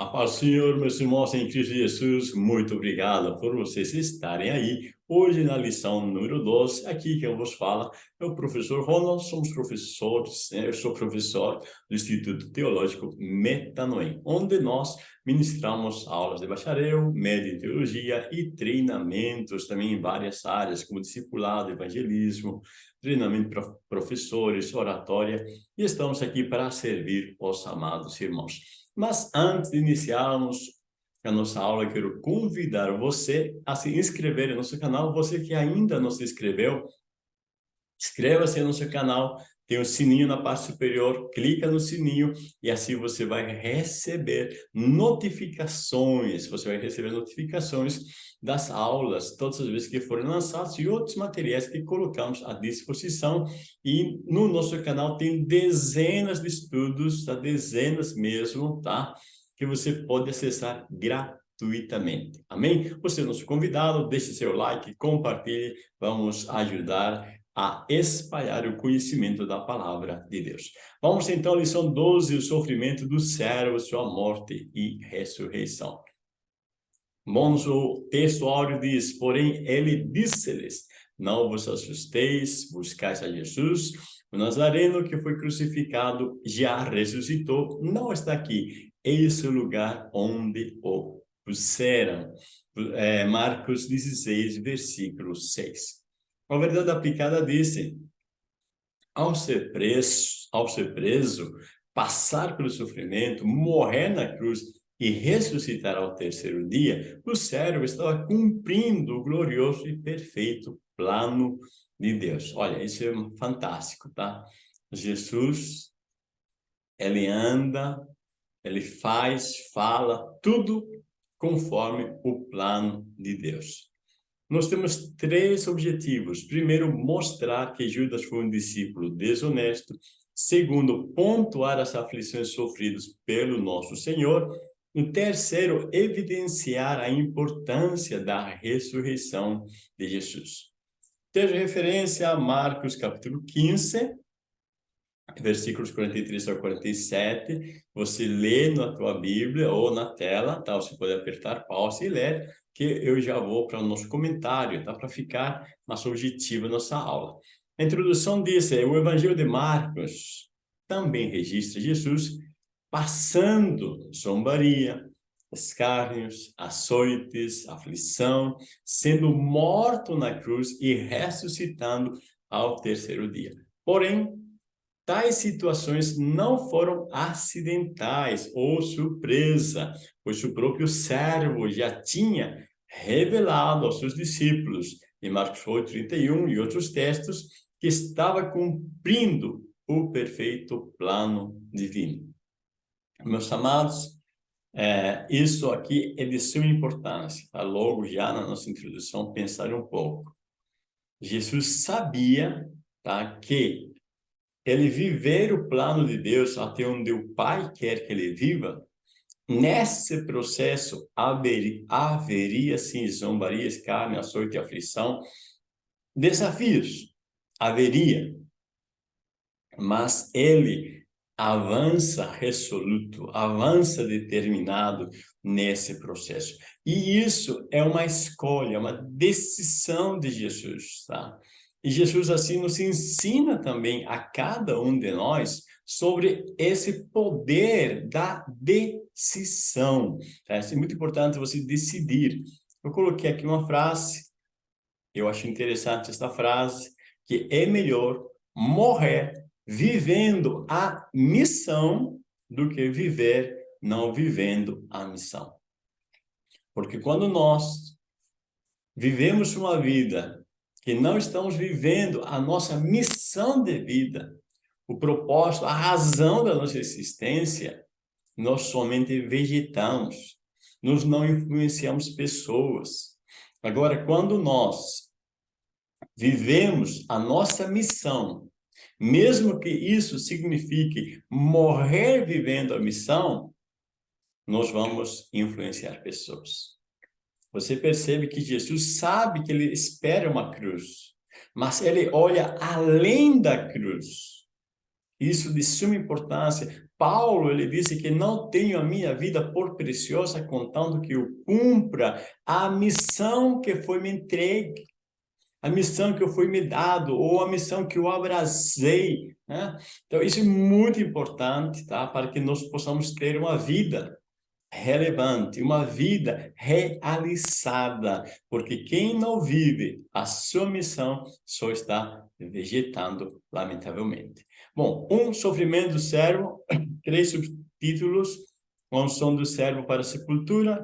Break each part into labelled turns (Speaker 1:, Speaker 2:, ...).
Speaker 1: A paz do Senhor, meus irmãos em Cristo Jesus, muito obrigado por vocês estarem aí. Hoje, na lição número 12, aqui quem vos fala é o professor Ronald, somos professores, né? eu sou professor do Instituto Teológico Metanoem, onde nós ministramos aulas de bacharel, média em teologia e treinamentos também em várias áreas, como discipulado, evangelismo, treinamento para professores, oratória, e estamos aqui para servir os amados irmãos. Mas antes de iniciarmos a nossa aula, quero convidar você a se inscrever no nosso canal. Você que ainda não se inscreveu, inscreva-se no nosso canal, tem um sininho na parte superior, clica no sininho e assim você vai receber notificações, você vai receber notificações das aulas, todas as vezes que forem lançados e outros materiais que colocamos à disposição. E no nosso canal tem dezenas de estudos, tá? dezenas mesmo, tá? Que você pode acessar gratuitamente. Amém? Você é nosso convidado, deixe seu like, compartilhe, vamos ajudar a espalhar o conhecimento da palavra de Deus. Vamos então à lição 12, o sofrimento do servo, sua morte e ressurreição. Bons, o texto áureo diz, porém ele disse-lhes, não vos assusteis, buscais a Jesus, o Nazareno que foi crucificado já ressuscitou, não está aqui, é o lugar onde o puseram. É, Marcos 16, versículo 6. A verdade aplicada disse, ao ser preso, ao ser preso, passar pelo sofrimento, morrer na cruz, e ressuscitar ao terceiro dia, o servo estava cumprindo o glorioso e perfeito plano de Deus. Olha, isso é fantástico, tá? Jesus, ele anda, ele faz, fala, tudo conforme o plano de Deus. Nós temos três objetivos. Primeiro, mostrar que Judas foi um discípulo desonesto. Segundo, pontuar as aflições sofridas pelo nosso Senhor. Um terceiro, evidenciar a importância da ressurreição de Jesus. Ter referência a Marcos capítulo 15, versículos 43 a 47. Você lê na tua Bíblia ou na tela, tá? Você pode apertar pausa e ler, que eu já vou para o nosso comentário, tá? Para ficar mais objetiva nossa aula. A introdução diz, é, o Evangelho de Marcos também registra Jesus passando zombaria, escárnios, açoites, aflição, sendo morto na cruz e ressuscitando ao terceiro dia. Porém, tais situações não foram acidentais ou surpresa, pois o próprio servo já tinha revelado aos seus discípulos, em Marcos 8, 31 e outros textos, que estava cumprindo o perfeito plano divino. Meus amados, é, isso aqui é de suma importância, tá? logo já na nossa introdução, pensar um pouco. Jesus sabia tá, que ele viver o plano de Deus até onde o Pai quer que ele viva, nesse processo haveria, haveria sim zombarias, carne, açoite e aflição, desafios, haveria, mas ele avança resoluto, avança determinado nesse processo. E isso é uma escolha, uma decisão de Jesus, tá? E Jesus assim nos ensina também a cada um de nós sobre esse poder da decisão. Tá? É muito importante você decidir. Eu coloquei aqui uma frase, eu acho interessante essa frase, que é melhor morrer vivendo a missão do que viver não vivendo a missão. Porque quando nós vivemos uma vida que não estamos vivendo a nossa missão de vida, o propósito, a razão da nossa existência, nós somente vegetamos, nós não influenciamos pessoas. Agora, quando nós vivemos a nossa missão, mesmo que isso signifique morrer vivendo a missão, nós vamos influenciar pessoas. Você percebe que Jesus sabe que ele espera uma cruz, mas ele olha além da cruz. Isso de suma importância Paulo, ele disse que não tenho a minha vida por preciosa, contando que eu cumpra a missão que foi me entregue, a missão que foi me dado, ou a missão que eu abracei. Né? Então, isso é muito importante, tá? Para que nós possamos ter uma vida relevante, uma vida realizada, porque quem não vive a sua missão só está vegetando, lamentavelmente. Bom, um sofrimento do servo, três subtítulos, a unção do servo para a sepultura,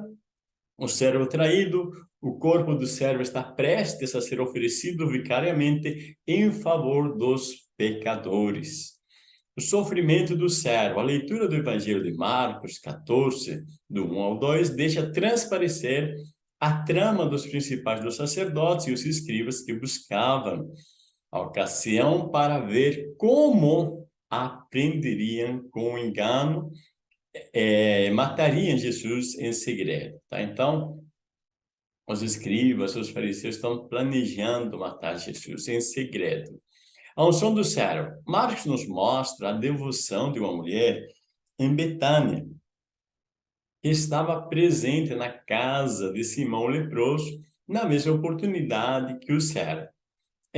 Speaker 1: o servo traído, o corpo do servo está prestes a ser oferecido vicariamente em favor dos pecadores. O sofrimento do servo. A leitura do Evangelho de Marcos 14, do 1 ao 2, deixa transparecer a trama dos principais dos sacerdotes e os escribas que buscavam a ocasião para ver como aprenderiam com engano, é, matariam Jesus em segredo. Tá? Então, os escribas, os fariseus estão planejando matar Jesus em segredo. A unção do servo. Marcos nos mostra a devoção de uma mulher em Betânia, que estava presente na casa de Simão leproso, na mesma oportunidade que o servo.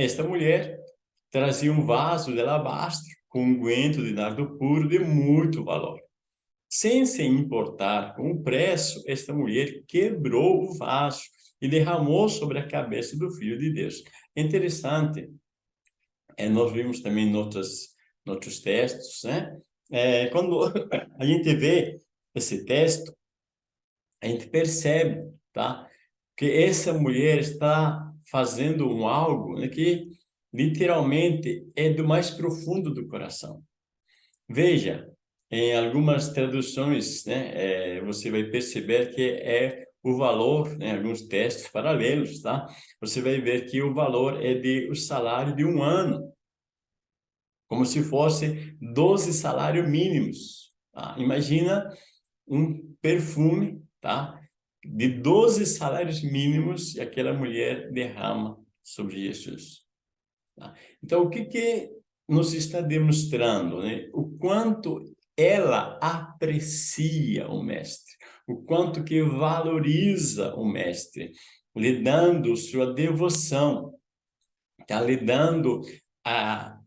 Speaker 1: Esta mulher trazia um vaso de alabastro com um unguento de nardo puro de muito valor. Sem se importar com o preço, esta mulher quebrou o vaso e derramou sobre a cabeça do Filho de Deus. Interessante é, nós vimos também em outros, outros textos, né? É, quando a gente vê esse texto, a gente percebe, tá? Que essa mulher está fazendo um algo né, que literalmente é do mais profundo do coração. Veja, em algumas traduções, né, é, você vai perceber que é o valor, né, alguns textos paralelos, tá? Você vai ver que o valor é de o salário de um ano, como se fosse 12 salários mínimos. Tá? Imagina um perfume? De 12 salários mínimos e aquela mulher derrama sobre Jesus. Tá? Então, o que que nos está demonstrando, né? O quanto ela aprecia o mestre o quanto que valoriza o mestre, lhe dando sua devoção, está lhe dando a,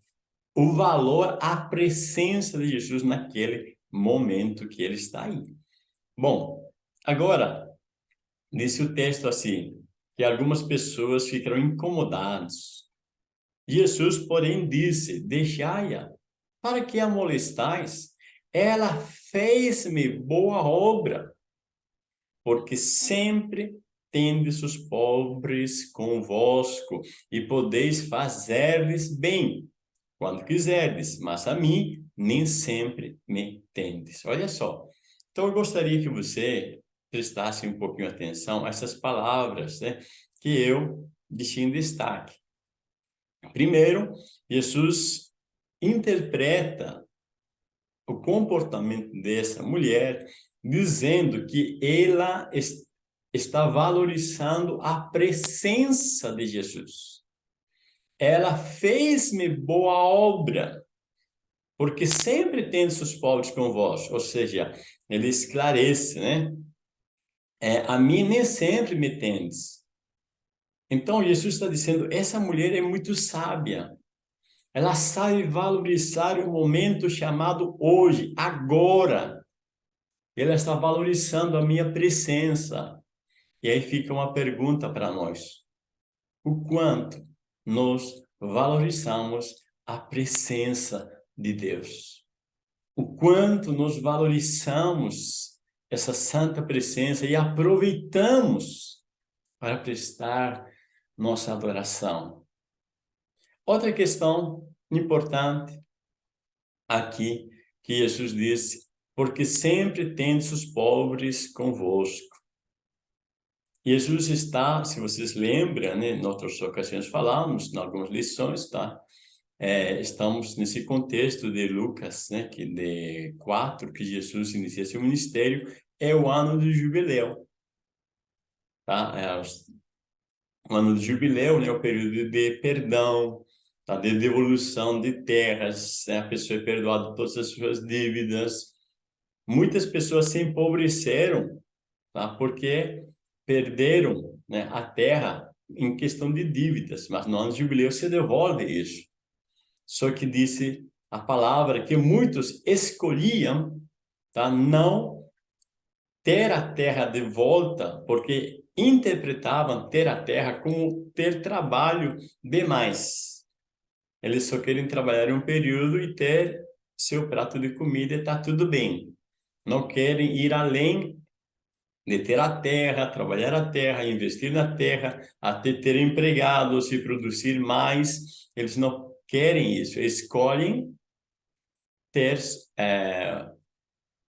Speaker 1: o valor, a presença de Jesus naquele momento que ele está aí. Bom, agora, disse o texto assim, que algumas pessoas ficaram incomodadas. Jesus, porém, disse, deixai-a, para que a molestais? Ela fez-me boa obra porque sempre tendes os pobres convosco, e podeis fazer-lhes bem, quando quiserdes, mas a mim nem sempre me tendes. Olha só. Então, eu gostaria que você prestasse um pouquinho atenção a essas palavras né, que eu deixei em destaque. Primeiro, Jesus interpreta o comportamento dessa mulher dizendo que ela está valorizando a presença de Jesus. Ela fez-me boa obra, porque sempre tem seus pobres convosco. Ou seja, ele esclarece, né? É, a mim nem sempre me tendes. Então, Jesus está dizendo, essa mulher é muito sábia. Ela sabe valorizar o momento chamado hoje, agora. Ele está valorizando a minha presença. E aí fica uma pergunta para nós. O quanto nós valorizamos a presença de Deus? O quanto nós valorizamos essa santa presença e aproveitamos para prestar nossa adoração. Outra questão importante aqui que Jesus disse porque sempre tendes os pobres convosco. Jesus está, se vocês lembram, né, em outras ocasiões falamos, em algumas lições, tá? É, estamos nesse contexto de Lucas, né, que de 4, que Jesus inicia seu ministério, é o ano do jubileu. Tá? É o ano do jubileu, né, o período de perdão, tá? de devolução de terras, né? a pessoa é perdoada todas as suas dívidas. Muitas pessoas se empobreceram tá? porque perderam né, a terra em questão de dívidas, mas no ano de jubileu se devolve isso. Só que disse a palavra que muitos escolhiam tá, não ter a terra de volta, porque interpretavam ter a terra como ter trabalho demais. Eles só querem trabalhar um período e ter seu prato de comida e está tudo bem. Não querem ir além de ter a terra, trabalhar a terra, investir na terra, até ter empregados e produzir mais. Eles não querem isso, escolhem ter é,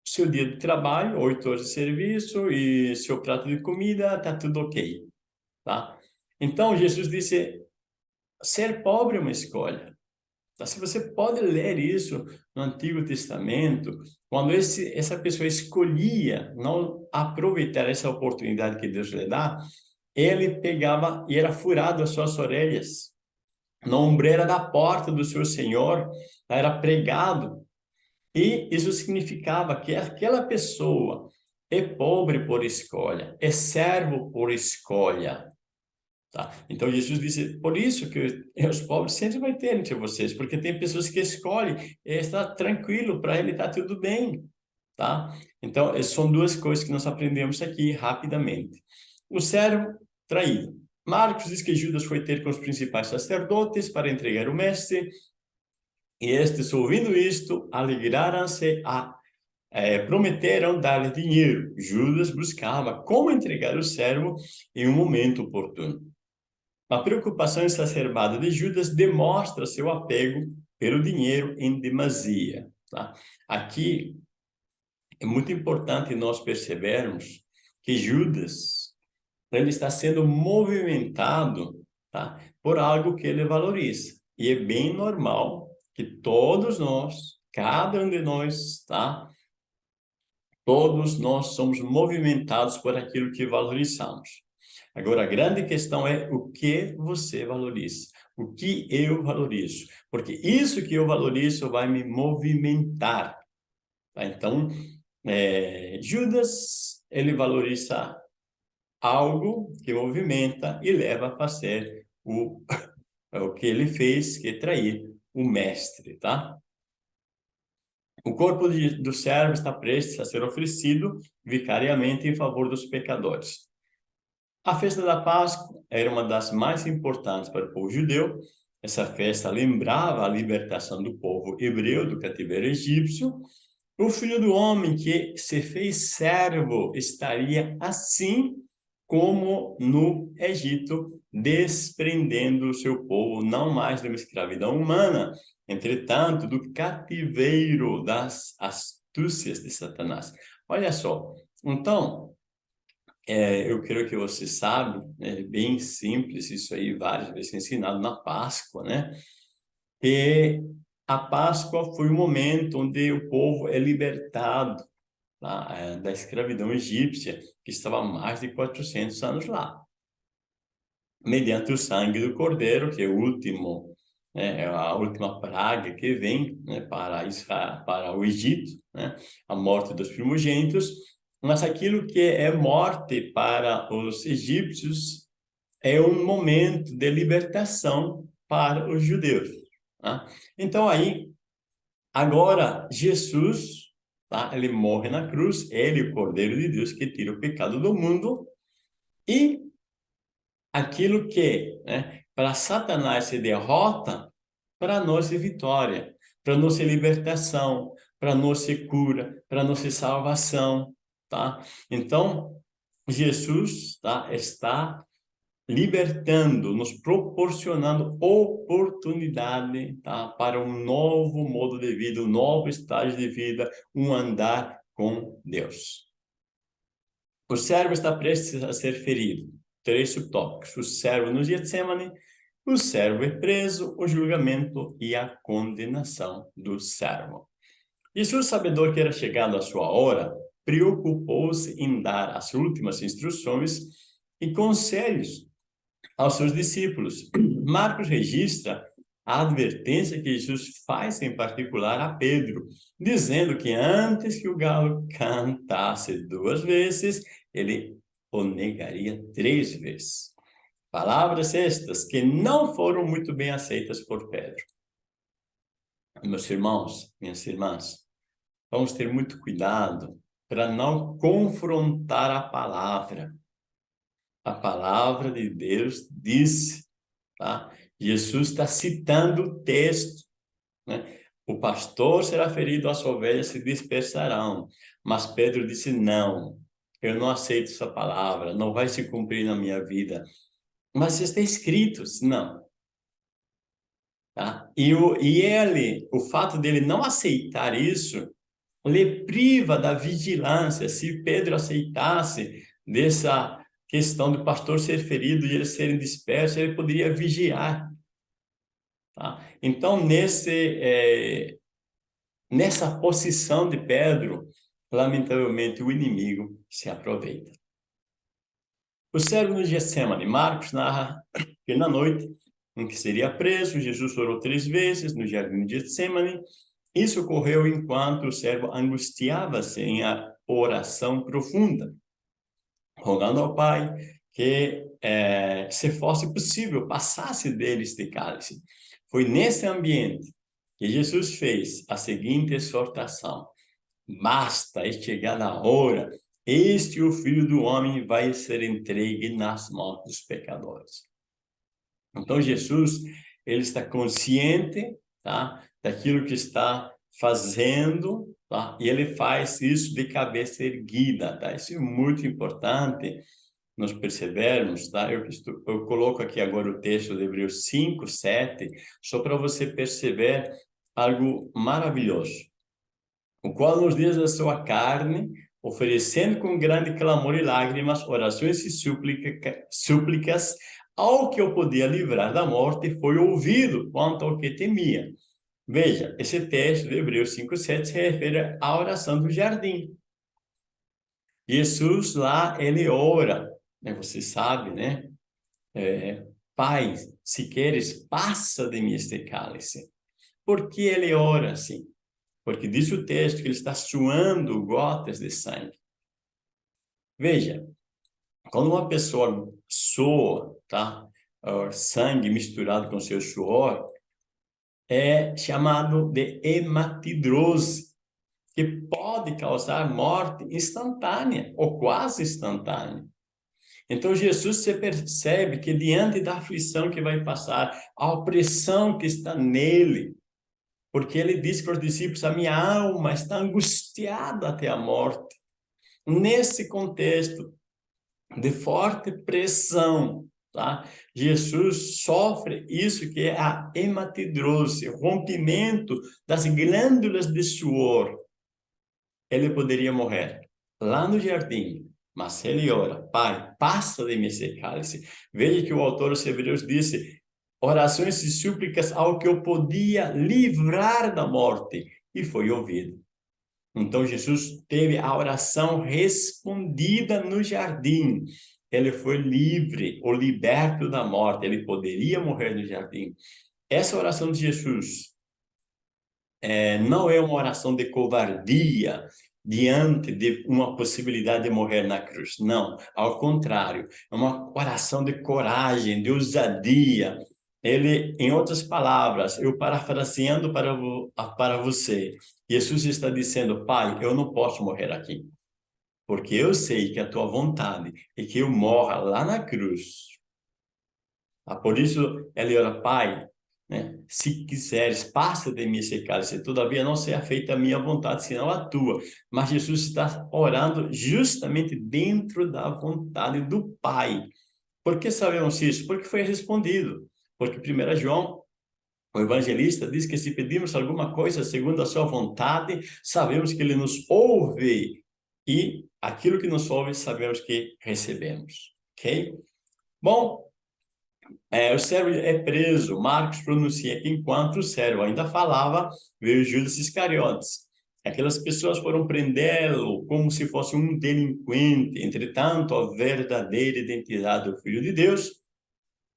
Speaker 1: seu dia de trabalho, oito horas de serviço e seu prato de comida, tá tudo ok, tá? Então, Jesus disse, ser pobre é uma escolha. Tá? Se você pode ler isso no Antigo Testamento, quando esse, essa pessoa escolhia não aproveitar essa oportunidade que Deus lhe dá, ele pegava e era furado as suas orelhas. Na ombreira da porta do seu Senhor, era pregado. E isso significava que aquela pessoa é pobre por escolha, é servo por escolha. Tá? Então, Jesus disse, por isso que os pobres sempre vai ter entre vocês, porque tem pessoas que escolhem está tranquilo, para ele está tudo bem. Tá? Então, são duas coisas que nós aprendemos aqui rapidamente. O servo traído. Marcos diz que Judas foi ter com os principais sacerdotes para entregar o mestre, e estes, ouvindo isto, alegraram-se a é, prometeram dar-lhe dinheiro. Judas buscava como entregar o servo em um momento oportuno. A preocupação exacerbada de Judas demonstra seu apego pelo dinheiro em demasia. Tá? Aqui é muito importante nós percebermos que Judas ele está sendo movimentado tá? por algo que ele valoriza. E é bem normal que todos nós, cada um de nós, tá? todos nós somos movimentados por aquilo que valorizamos. Agora, a grande questão é o que você valoriza, o que eu valorizo, porque isso que eu valorizo vai me movimentar. Tá? Então, é, Judas, ele valoriza algo que movimenta e leva a fazer o, o que ele fez, que é trair o mestre, tá? O corpo de, do servo está prestes a ser oferecido vicariamente em favor dos pecadores. A festa da Páscoa era uma das mais importantes para o povo judeu. Essa festa lembrava a libertação do povo hebreu do cativeiro egípcio. O filho do homem que se fez servo estaria assim como no Egito, desprendendo o seu povo não mais uma escravidão humana, entretanto, do cativeiro das astúcias de Satanás. Olha só, então, é, eu creio que você sabe, é bem simples, isso aí várias vezes ensinado na Páscoa, né? Que a Páscoa foi o momento onde o povo é libertado é, da escravidão egípcia, que estava há mais de 400 anos lá. Mediante o sangue do cordeiro, que é o último, né, é a última praga que vem né, para, Israel, para o Egito, né, a morte dos primogênitos, mas aquilo que é morte para os egípcios é um momento de libertação para os judeus. Tá? Então aí, agora Jesus, tá? ele morre na cruz, ele o Cordeiro de Deus que tira o pecado do mundo, e aquilo que né, para Satanás se derrota, para nós é vitória, para nós é libertação, para nós é cura, para nós é salvação tá? Então, Jesus tá, está libertando, nos proporcionando oportunidade tá, para um novo modo de vida, um novo estágio de vida, um andar com Deus. O servo está prestes a ser ferido. Três subtópicos. O servo no Getsemane, o servo é preso, o julgamento e a condenação do servo. Jesus, sabedor que era chegado a sua hora, preocupou-se em dar as últimas instruções e conselhos aos seus discípulos. Marcos registra a advertência que Jesus faz em particular a Pedro, dizendo que antes que o galo cantasse duas vezes, ele o negaria três vezes. Palavras estas que não foram muito bem aceitas por Pedro. Meus irmãos, minhas irmãs, vamos ter muito cuidado para não confrontar a palavra. A palavra de Deus diz, tá? Jesus está citando o texto, né? O pastor será ferido, as ovelhas se dispersarão. Mas Pedro disse, não, eu não aceito essa palavra, não vai se cumprir na minha vida. Mas está escrito, não. Tá? E, o, e ele, o fato dele não aceitar isso, lhe priva da vigilância. Se Pedro aceitasse dessa questão do pastor ser ferido e eles serem dispersos, ele poderia vigiar. Tá? Então, nesse, é, nessa posição de Pedro, lamentavelmente o inimigo se aproveita. O servo no Getsemane, Marcos narra que na noite em que seria preso, Jesus orou três vezes no jardim de Getsemane. Isso ocorreu enquanto o servo angustiava-se em oração profunda rogando ao Pai que, é, se fosse possível, passasse dele este cálice. Foi nesse ambiente que Jesus fez a seguinte exortação. Basta, é chegada a hora, este o Filho do Homem vai ser entregue nas mãos dos pecadores. Então, Jesus, ele está consciente tá, daquilo que está fazendo Tá? E ele faz isso de cabeça erguida, tá? Isso é muito importante nós percebermos, tá? Eu, eu coloco aqui agora o texto de Hebreus 5, 7, só para você perceber algo maravilhoso. O qual nos dias da sua carne, oferecendo com grande clamor e lágrimas, orações e súplica, súplicas, ao que eu podia livrar da morte, foi ouvido quanto ao que temia. Veja, esse texto de Hebreus 5,7 se refere à oração do jardim. Jesus lá, ele ora, né? você sabe, né? É, Pai, se queres, passa de mim este cálice. Por que ele ora assim? Porque diz o texto que ele está suando gotas de sangue. Veja, quando uma pessoa soa, tá? sangue misturado com seu suor, é chamado de hematidrose, que pode causar morte instantânea ou quase instantânea. Então, Jesus se percebe que diante da aflição que vai passar, a opressão que está nele, porque ele disse para os discípulos, a minha alma está angustiada até a morte. Nesse contexto de forte pressão, Tá? Jesus sofre isso que é a hematidrose, rompimento das glândulas de suor. Ele poderia morrer lá no jardim, mas ele ora, Pai, passa de mim esse cálice. Veja que o autor dos Hebreus disse, orações e súplicas ao que eu podia livrar da morte, e foi ouvido. Então Jesus teve a oração respondida no jardim ele foi livre ou liberto da morte, ele poderia morrer no jardim. Essa oração de Jesus é, não é uma oração de covardia diante de uma possibilidade de morrer na cruz, não, ao contrário, é uma oração de coragem, de ousadia. Ele, em outras palavras, eu parafraseando para, para você, Jesus está dizendo, Pai, eu não posso morrer aqui porque eu sei que a tua vontade é que eu morra lá na cruz. Ah, por isso, ele ora, Pai, né? se quiseres, passa de mim esse cálice, todavia não seja feita a minha vontade, senão a tua. Mas Jesus está orando justamente dentro da vontade do Pai. Por que sabemos isso? Porque foi respondido. Porque 1 João, o evangelista, diz que se pedimos alguma coisa segundo a sua vontade, sabemos que ele nos ouve e aquilo que nos ouve sabemos que recebemos, ok? Bom, é, o servo é preso, Marcos pronuncia que enquanto o servo ainda falava, veio Judas Iscariotes. Aquelas pessoas foram prendê-lo como se fosse um delinquente, entretanto, a verdadeira identidade do Filho de Deus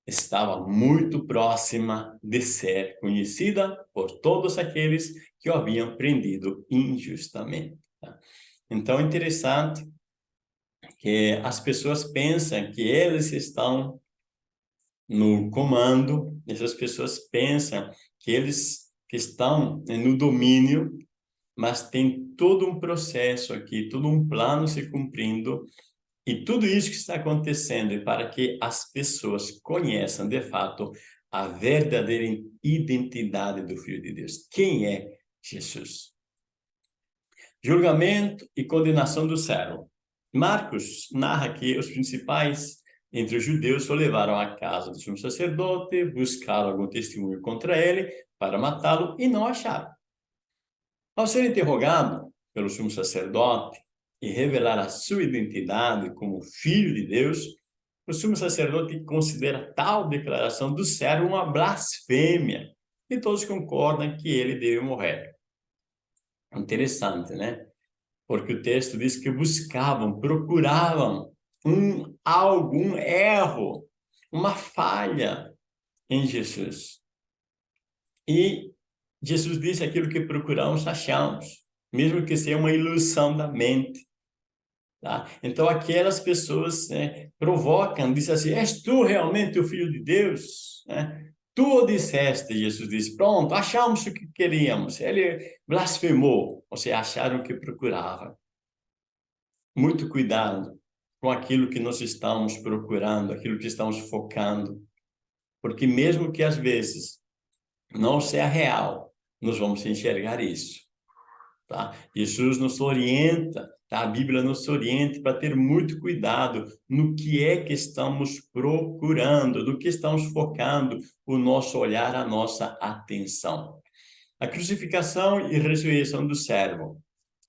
Speaker 1: estava muito próxima de ser conhecida por todos aqueles que o haviam prendido injustamente. Tá? Então, é interessante que as pessoas pensam que eles estão no comando, essas pessoas pensam que eles estão no domínio, mas tem todo um processo aqui, todo um plano se cumprindo e tudo isso que está acontecendo é para que as pessoas conheçam, de fato, a verdadeira identidade do Filho de Deus. Quem é Jesus? Julgamento e condenação do servo. Marcos narra que os principais entre os judeus o levaram à casa do sumo sacerdote, buscaram algum testemunho contra ele para matá-lo e não acharam. Ao ser interrogado pelo sumo sacerdote, e revelar a sua identidade como filho de Deus, o sumo sacerdote considera tal declaração do servo uma blasfêmia, e todos concordam que ele deve morrer. Interessante, né? Porque o texto diz que buscavam, procuravam um algum erro, uma falha em Jesus. E Jesus disse aquilo que procuramos, achamos, mesmo que seja uma ilusão da mente. Tá? Então, aquelas pessoas né, provocam, dizem assim, és tu realmente o Filho de Deus? Né? Tu disseste, Jesus disse, pronto, achamos o que queríamos. Ele blasfemou, ou seja, acharam o que procurava. Muito cuidado com aquilo que nós estamos procurando, aquilo que estamos focando. Porque mesmo que às vezes não seja real, nós vamos enxergar isso. Tá? Jesus nos orienta Tá? A Bíblia nos orienta para ter muito cuidado no que é que estamos procurando, no que estamos focando o nosso olhar, a nossa atenção. A crucificação e ressurreição do servo.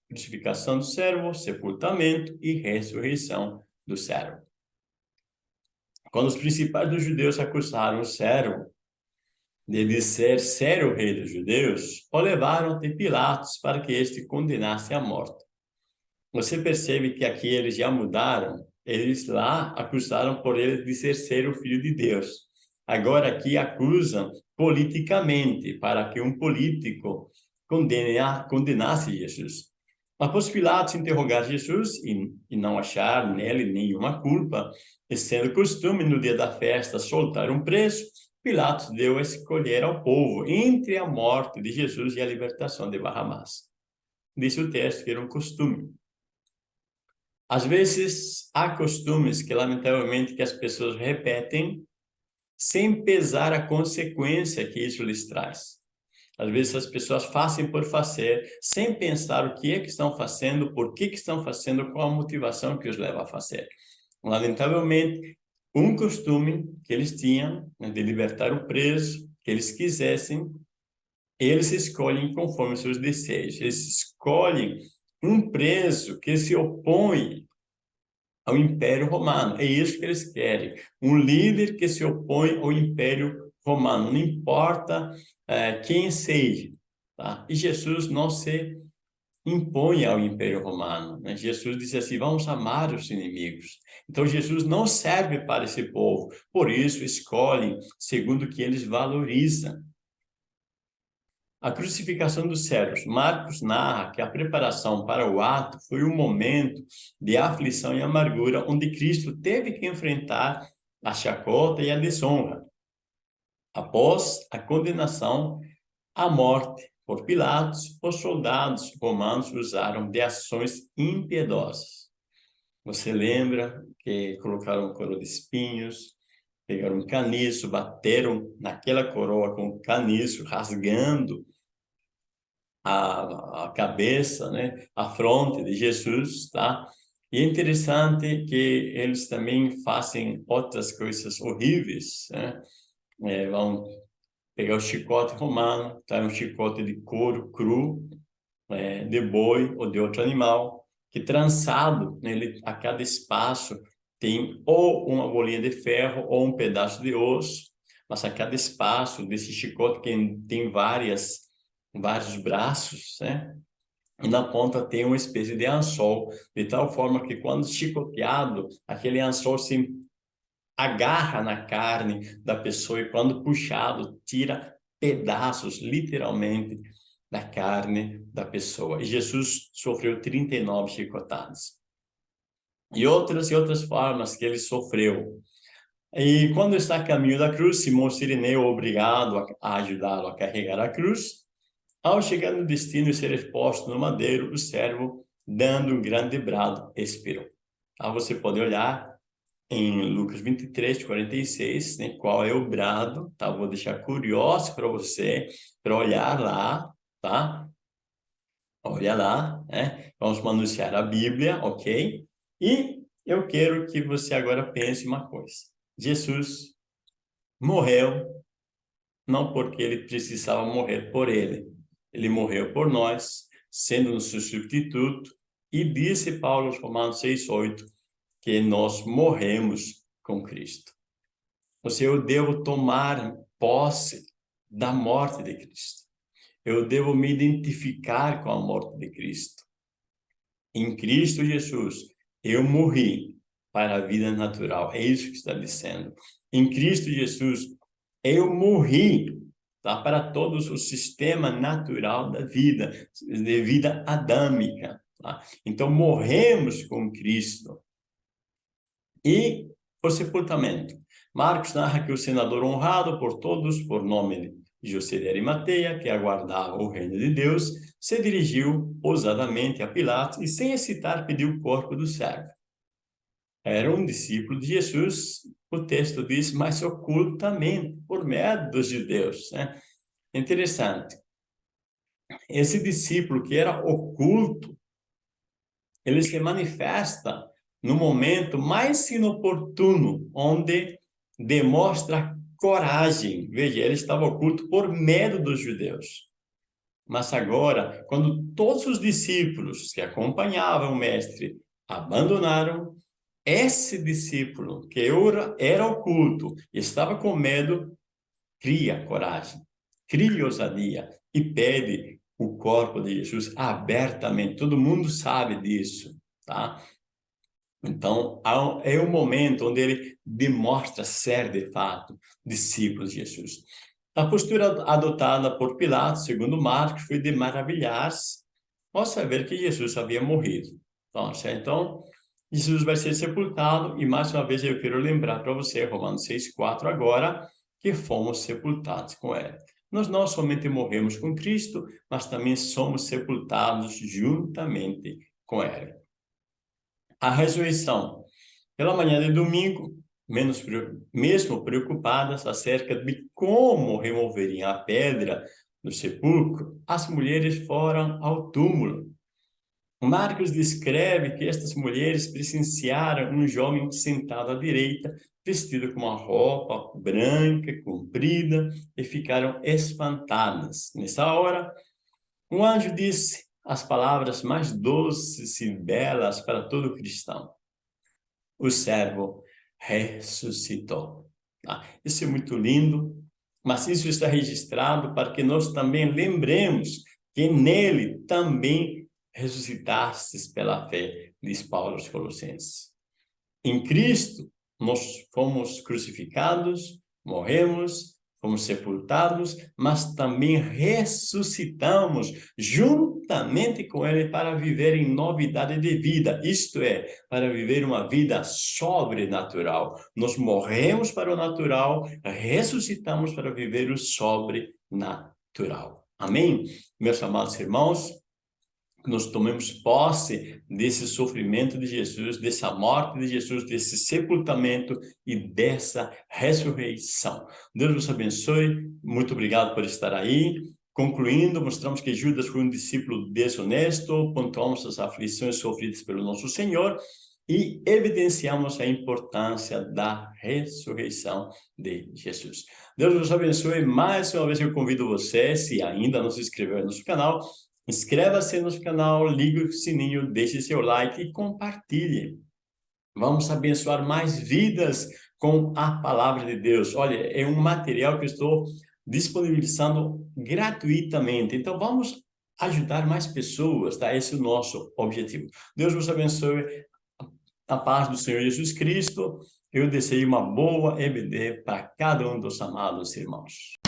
Speaker 1: Crucificação do servo, sepultamento e ressurreição do servo. Quando os principais dos judeus acusaram o servo de ser ser o rei dos judeus, o levaram até Pilatos para que este condenasse à morte. Você percebe que aqui eles já mudaram? Eles lá acusaram por ele de ser, ser o filho de Deus. Agora aqui acusam politicamente, para que um político condene, condenasse Jesus. Após Pilatos interrogar Jesus e, e não achar nele nenhuma culpa, e sendo costume no dia da festa soltar um preço, Pilatos deu a escolher ao povo entre a morte de Jesus e a libertação de Barrabás. Disse o texto que era um costume. Às vezes, há costumes que, lamentavelmente, que as pessoas repetem sem pesar a consequência que isso lhes traz. Às vezes as pessoas fazem por fazer, sem pensar o que é que estão fazendo, por que que estão fazendo, qual a motivação que os leva a fazer. Lamentavelmente, um costume que eles tinham né, de libertar o preso, que eles quisessem, eles escolhem conforme seus desejos. Eles escolhem um preso que se opõe ao Império Romano. É isso que eles querem. Um líder que se opõe ao Império Romano. Não importa é, quem seja. Tá? E Jesus não se impõe ao Império Romano. Né? Jesus disse assim, vamos amar os inimigos. Então, Jesus não serve para esse povo. Por isso, escolhem segundo o que eles valorizam. A crucificação dos servos. Marcos narra que a preparação para o ato foi um momento de aflição e amargura, onde Cristo teve que enfrentar a chacota e a desonra. Após a condenação à morte por Pilatos, os soldados romanos usaram de ações impiedosas. Você lembra que colocaram coroa de espinhos, pegaram um caniço, bateram naquela coroa com caniço, rasgando a, a cabeça, né, a fronte de Jesus, tá? E é interessante que eles também fazem outras coisas horríveis, né? É, vão pegar o chicote romano, tá? um chicote de couro cru, é, de boi ou de outro animal, que trançado nele, a cada espaço tem ou uma bolinha de ferro ou um pedaço de osso, mas a cada espaço desse chicote que tem várias, vários braços, né? E na ponta tem uma espécie de anzol, de tal forma que quando chicoteado, aquele anzol se agarra na carne da pessoa e quando puxado, tira pedaços, literalmente, da carne da pessoa. E Jesus sofreu 39 chicotadas. E outras e outras formas que ele sofreu. E quando está a caminho da cruz, Simão Sirineu, obrigado a ajudá-lo a carregar a cruz, ao chegar no destino e ser exposto no madeiro, o servo, dando um grande brado, expirou. Então, você pode olhar em Lucas 23, 46, né, qual é o brado, tá? Vou deixar curioso para você, para olhar lá, tá? Olha lá, né? Vamos anunciar a Bíblia, ok? E eu quero que você agora pense uma coisa. Jesus morreu não porque ele precisava morrer por ele. Ele morreu por nós, sendo nosso substituto, e disse Paulo, Romanos 6, 8, que nós morremos com Cristo. Ou seja, eu devo tomar posse da morte de Cristo. Eu devo me identificar com a morte de Cristo. Em Cristo Jesus, eu morri para a vida natural. É isso que está dizendo. Em Cristo Jesus, eu morri tá? para todo o sistema natural da vida, de vida adâmica. Tá? Então, morremos com Cristo. E o sepultamento. Marcos narra que o senador honrado por todos, por nome José de Arimateia, que aguardava o reino de Deus, se dirigiu ousadamente a Pilatos e, sem hesitar, pediu o corpo do servo. Era um discípulo de Jesus, o texto diz, mas ocultamente, por medo dos judeus. Né? Interessante. Esse discípulo que era oculto, ele se manifesta no momento mais inoportuno, onde demonstra coragem. Veja, ele estava oculto por medo dos judeus. Mas agora, quando todos os discípulos que acompanhavam o mestre abandonaram, esse discípulo que era oculto e estava com medo, cria coragem, cria ousadia e pede o corpo de Jesus abertamente. Todo mundo sabe disso, tá? Então, é o momento onde ele demonstra ser, de fato, discípulo de Jesus. A postura adotada por Pilatos, segundo Marcos, foi de maravilhar-se ao saber que Jesus havia morrido. Então, então, Jesus vai ser sepultado, e mais uma vez eu quero lembrar para você, Romanos 6,4 agora, que fomos sepultados com ele. Nós não somente morremos com Cristo, mas também somos sepultados juntamente com ele a ressurreição. Pela manhã de domingo, menos, mesmo preocupadas acerca de como removeriam a pedra do sepulcro, as mulheres foram ao túmulo. Marcos descreve que estas mulheres presenciaram um jovem sentado à direita, vestido com uma roupa branca, comprida, e ficaram espantadas. Nessa hora, um anjo disse, as palavras mais doces e belas para todo cristão. O servo ressuscitou. Ah, isso é muito lindo, mas isso está registrado para que nós também lembremos que nele também ressuscitastes pela fé, diz Paulo aos Colossenses. Em Cristo, nós fomos crucificados, morremos, fomos sepultados, mas também ressuscitamos juntamente com ele para viver em novidade de vida, isto é, para viver uma vida sobrenatural. Nós morremos para o natural, ressuscitamos para viver o sobrenatural. Amém? Meus amados irmãos, nós tomemos posse desse sofrimento de Jesus, dessa morte de Jesus, desse sepultamento e dessa ressurreição. Deus nos abençoe, muito obrigado por estar aí. Concluindo, mostramos que Judas foi um discípulo desonesto, pontuamos as aflições sofridas pelo nosso Senhor e evidenciamos a importância da ressurreição de Jesus. Deus nos abençoe. Mais uma vez eu convido você, se ainda não se inscreveu no nosso canal, Inscreva-se no canal, ligue o sininho, deixe seu like e compartilhe. Vamos abençoar mais vidas com a palavra de Deus. Olha, é um material que estou disponibilizando gratuitamente. Então, vamos ajudar mais pessoas, tá? Esse é o nosso objetivo. Deus vos abençoe. A paz do Senhor Jesus Cristo, Eu desejo uma boa EBD para cada um dos amados irmãos.